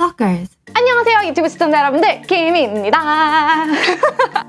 Stalkers. 안녕하세요 유튜브 시청자 여러분들 김희입니다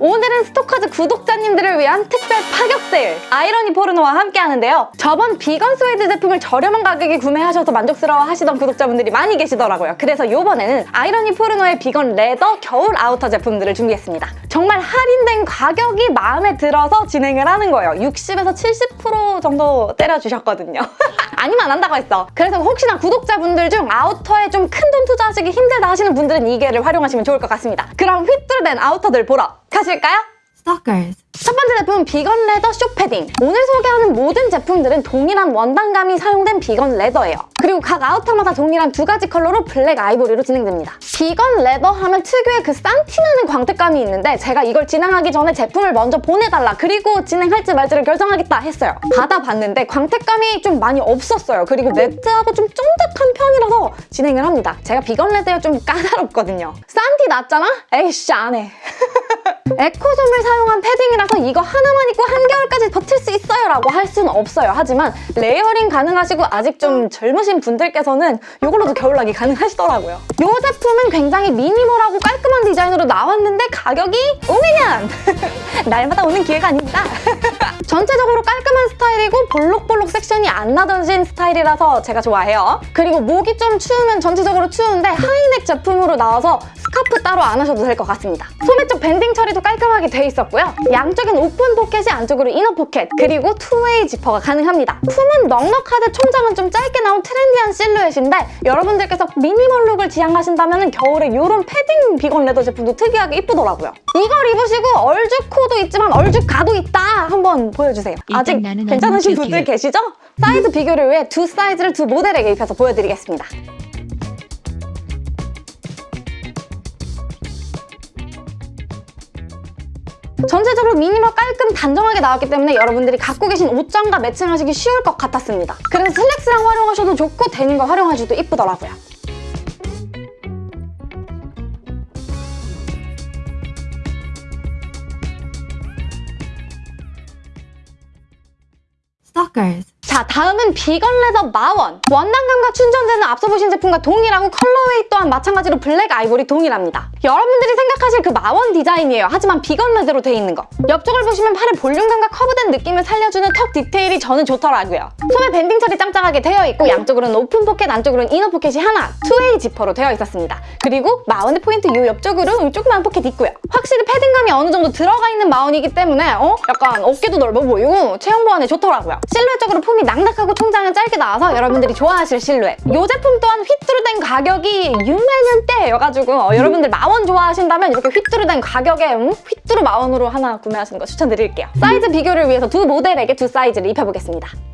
오늘은 Stalkers 구독자님들을 위한 특별 파격 세일 Irony Porno와 함께 하는데요. 저번 비건 스웨드 제품을 저렴한 가격에 구매하셔서 만족스러워 하시던 구독자분들이 많이 계시더라고요. 그래서 이번에는 Irony Porno의 비건 leather 겨울 아우터 제품들을 준비했습니다. 정말 할인된 가격이 마음에 들어서 진행을 하는 거예요. 60에서 70% 정도 때려주셨거든요. 아니면 안 한다고 했어. 그래서 혹시나 구독자분들 중 아우터에 좀 큰 돈 투자하시기 힘들다 하시는 분들은 이 기회를 활용하시면 좋을 것 같습니다. 그럼 휘뚜루 된 아우터들 보러 가실까요? Stalkers. 첫 번째 제품 비건 leather short 패딩. 오늘 소개하는 모든 제품들은 동일한 원단감이 사용된 비건 leather예요. 그리고 각 아우터마다 동일한 두 가지 컬러로 블랙 아이보리로 진행됩니다. 비건 leather 하면 특유의 그 싼티나는 광택감이 있는데 제가 이걸 진행하기 전에 제품을 먼저 보내달라 그리고 진행할지 말지를 결정하겠다 했어요. 받아봤는데 광택감이 좀 많이 없었어요. 그리고 매트하고 좀 쫀득한 편이라서 진행을 합니다. 제가 비건 leather에 좀 까다롭거든요. 싼티 났잖아? 에이씨 안해 에코솜을 사용한 패딩이라서 이거 하나만 입고 한겨울까지 버틸 수 있어요 라고 할 수는 없어요. 하지만 layering 가능하시고 아직 좀 젊으신 분들께서는 이걸로도 겨울나기 가능하시더라고요. 이 제품은 굉장히 minimal하고 깔끔한 디자인으로 나왔는데 가격이 5만원! 날마다 오는 기회가 아닙니다. 전체적으로 깔끔한 스타일이고 볼록볼록 섹션이 안 나눠진 스타일이라서 제가 좋아해요. 그리고 목이 좀 추우면 전체적으로 추운데 high neck 제품으로 나와서 스카프 따로 안 하셔도 될 것 같습니다. 소매 쪽 밴딩 처리도 깔끔하게 돼 있었고요. 양쪽엔 오픈 포켓이 안쪽으로 inner 포켓 그리고 two-way 지퍼가 가능합니다. 품은 넉넉하되 총장은 좀 짧게 나온 trendy한 실루엣인데 여러분들께서 minimal look을 지향하신다면 겨울에 이런 패딩 비건 leather 제품도 특이하게 이쁘더라고요. 이걸 입으시고 얼죽 코도 있지만 얼죽 가도 있다 한번 보여주세요. 아직 괜찮으신 분들. 계시죠? 사이즈 비교를 위해 두 사이즈를 두 모델에게 입혀서 보여드리겠습니다 전체적으로 미니멀 깔끔 단정하게 나왔기 때문에 여러분들이 갖고 계신 옷장과 매칭하시기 쉬울 것 같았습니다. 그래서 슬랙스랑 활용하셔도 좋고 데님과 활용하셔도 이쁘더라고요. Stalkers. 자 다음은 비건 leather 마원. 원단감과 충전재는 앞서 보신 제품과 동일하고 colorway 또한 마찬가지로 블랙 아이보리 동일합니다. 여러분들이 생각하실 그 마원 디자인이에요. 하지만 비건 leather로 돼 있는 거. 옆쪽을 보시면 팔의 볼륨감과 curve된 느낌을 살려주는 tuck 디테일이 저는 좋더라고요. 소매 밴딩 처리 짱짱하게 되어 있고 양쪽으로는 오픈 포켓 안쪽으로는 inner 포켓이 하나 two-way 지퍼로 되어 있었습니다. 그리고 마원의 포인트 요 옆쪽으로 조그만 포켓 있고요. 확실히 패딩감이 어느 정도 들어가 있는 마원이기 때문에 어? 약간 어깨도 넓어 보이고 체형 보완에 좋더라고요. 실루엣적으로 폼이 낭낙하고 총장은 짧게 나와서 여러분들이 좋아하실 실루엣 이 제품 또한 휘뚜루 된 가격이 6만원대여가지고 어, 여러분들 마원 좋아하신다면 이렇게 휘뚜루 된 가격에 음? 휘뚜루 마원으로 하나 구매하시는 거 추천드릴게요 사이즈 비교를 위해서 두 모델에게 두 사이즈를 입혀보겠습니다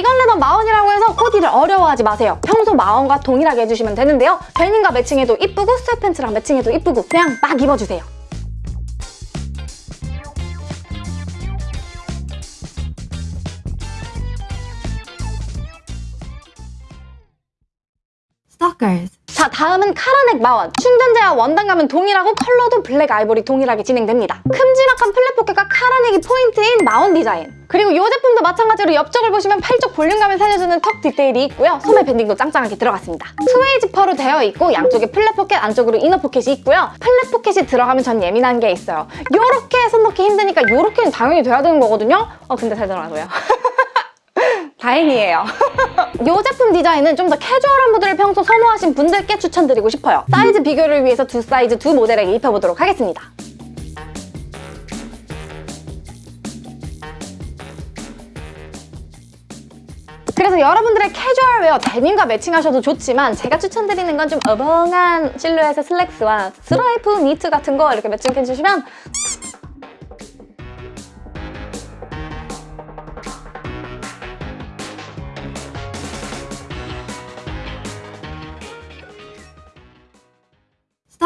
leather 마원이라고 해서 코디를 어려워하지 마세요. 평소 마원과 동일하게 해주시면 되는데요. 데님과 매칭해도 이쁘고 sweatpants랑 매칭해도 이쁘고 그냥 막 입어주세요. Stalkers. 자 다음은 카라넥 마원. 충전재와 원단감은 동일하고 컬러도 블랙 아이보리 동일하게 진행됩니다. 큼지막한 flap 포켓과 카라넥이 포인트인 마원 디자인. 그리고 이 제품도 마찬가지로 옆쪽을 보시면 팔쪽 볼륨감을 살려주는 tuck 디테일이 있고요. 소매 밴딩도 짱짱하게 들어갔습니다. 스웨이 지퍼로 되어 있고 양쪽에 flap 포켓 안쪽으로 inner 포켓이 있고요. flap 포켓이 들어가면 전 예민한 게 있어요. 요렇게 손 넣기 힘드니까 요렇게는 당연히 돼야 되는 거거든요. 어 근데 잘 들어가고요 다행이에요. 이 제품 디자인은 좀 더 캐주얼한 무드를 평소 선호하신 분들께 추천드리고 싶어요. 사이즈 비교를 위해서 두 사이즈 두 모델에게 입혀보도록 하겠습니다. 그래서 여러분들의 캐주얼 웨어 데님과 매칭하셔도 좋지만 제가 추천드리는 건 좀 어벙한 실루엣의 슬랙스와 스트라이프 니트 같은 거 이렇게 매칭해주시면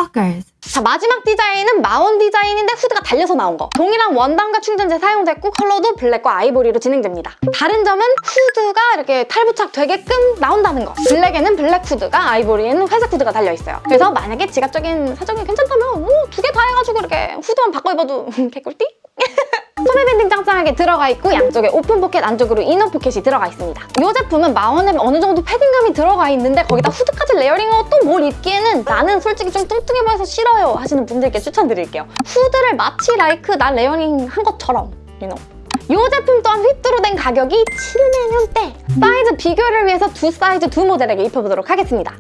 Stalkers. 자 마지막 디자인은 마원 디자인인데 후드가 달려서 나온 거 동일한 원단과 충전재 사용됐고 컬러도 블랙과 아이보리로 진행됩니다 다른 점은 후드가 이렇게 탈부착 되게끔 나온다는 거 블랙에는 블랙 후드가 아이보리에는 회색 후드가 달려있어요 그래서 만약에 지갑적인 사정이 괜찮다면 두 개 다 해가지고 이렇게 후드만 바꿔 입어도 개꿀띠? 소매 밴딩 짱짱하게 들어가 있고 양쪽에 오픈 포켓 안쪽으로 inner 포켓이 들어가 있습니다. 이 제품은 마원에 어느 정도 패딩감이 들어가 있는데 거기다 후드까지 layering하고 또 뭘 입기에는 나는 솔직히 좀 뚱뚱해 보여서 싫어요 하시는 분들께 추천드릴게요. 후드를 마치 like 나 layering 한 것처럼 you. 이 제품 또한 휘뚜루 된 가격이 7만 원대. 사이즈 비교를 위해서 두 사이즈 두 모델에게 입혀보도록 하겠습니다.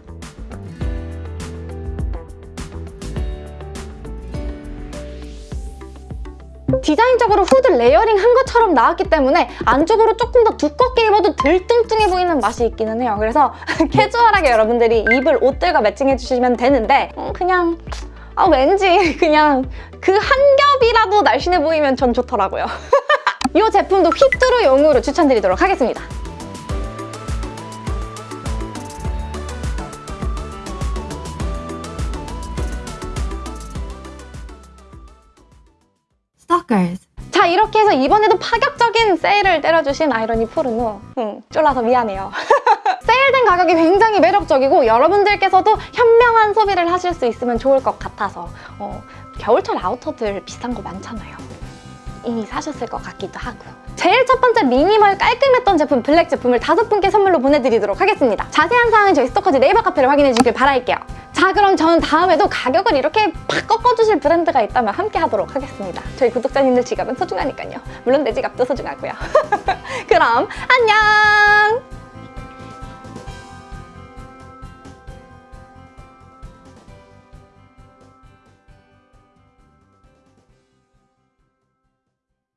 디자인적으로 후드 layering 한 것처럼 나왔기 때문에 안쪽으로 조금 더 두껍게 입어도 덜 뚱뚱해 보이는 맛이 있기는 해요. 그래서 캐주얼하게 여러분들이 입을 옷들과 매칭해 주시면 되는데 음, 그냥 아 왠지 그냥 그 한 겹이라도 날씬해 보이면 전 좋더라고요. 이 제품도 휘뚜루 용으로 추천드리도록 하겠습니다. Stalkers. 자 이렇게 해서 이번에도 파격적인 세일을 때려주신 아이러니 포르노 응, 쫄라서 미안해요. 세일된 가격이 굉장히 매력적이고 여러분들께서도 현명한 소비를 하실 수 있으면 좋을 것 같아서 어, 겨울철 아우터들 비싼 거 많잖아요. 이미 사셨을 것 같기도 하고. 제일 첫 번째 미니멀 깔끔했던 제품 블랙 제품을 다섯 분께 선물로 보내드리도록 하겠습니다. 자세한 사항은 저희 스토커즈 네이버 카페를 확인해 주길 바랄게요 자 그럼 저는 다음에도 가격을 이렇게 팍 꺾어주실 브랜드가 있다면 함께 하도록 하겠습니다. 저희 구독자님들 지갑은 소중하니까요. 물론 내 지갑도 소중하고요. 그럼 안녕